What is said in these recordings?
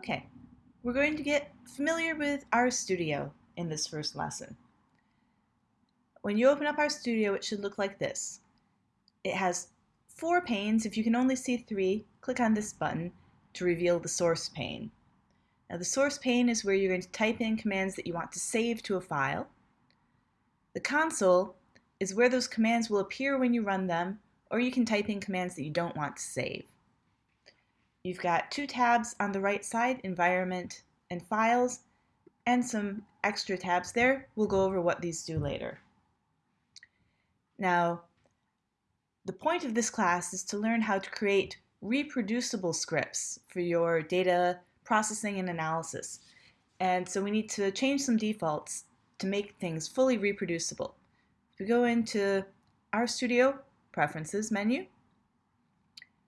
Okay, we're going to get familiar with RStudio in this first lesson. When you open up RStudio, it should look like this. It has four panes. If you can only see three, click on this button to reveal the source pane. Now the source pane is where you're going to type in commands that you want to save to a file. The console is where those commands will appear when you run them, or you can type in commands that you don't want to save. You've got two tabs on the right side, Environment and Files, and some extra tabs there. We'll go over what these do later. Now, the point of this class is to learn how to create reproducible scripts for your data processing and analysis. And so we need to change some defaults to make things fully reproducible. If we go into RStudio Preferences menu,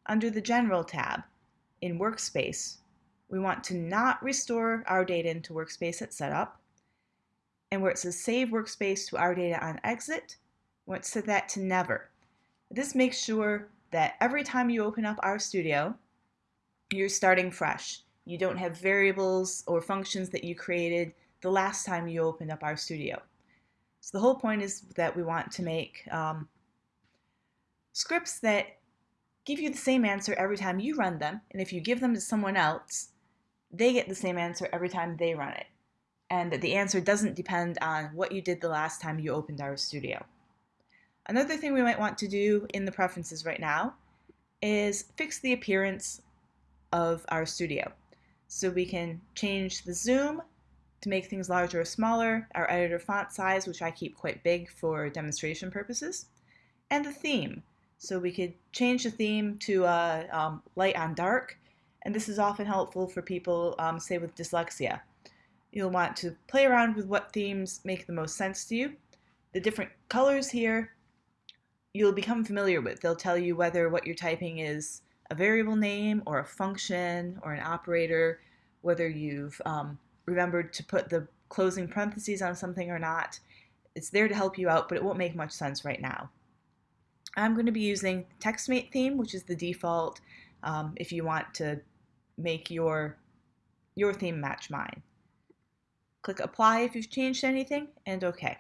under the General tab, in Workspace, we want to not restore RData into Workspace at setup. And where it says Save Workspace to RData on exit, we want to set that to never. This makes sure that every time you open up RStudio, you're starting fresh. You don't have variables or functions that you created the last time you opened up RStudio. So the whole point is that we want to make um, scripts that give you the same answer every time you run them, and if you give them to someone else, they get the same answer every time they run it. And that the answer doesn't depend on what you did the last time you opened RStudio. Another thing we might want to do in the preferences right now is fix the appearance of RStudio. So we can change the zoom to make things larger or smaller, our editor font size, which I keep quite big for demonstration purposes, and the theme. So we could change the theme to uh, um, light on dark, and this is often helpful for people, um, say with dyslexia. You'll want to play around with what themes make the most sense to you. The different colors here you'll become familiar with. They'll tell you whether what you're typing is a variable name or a function or an operator, whether you've um, remembered to put the closing parentheses on something or not. It's there to help you out, but it won't make much sense right now. I'm going to be using TextMate theme, which is the default um, if you want to make your, your theme match mine. Click Apply if you've changed anything, and OK.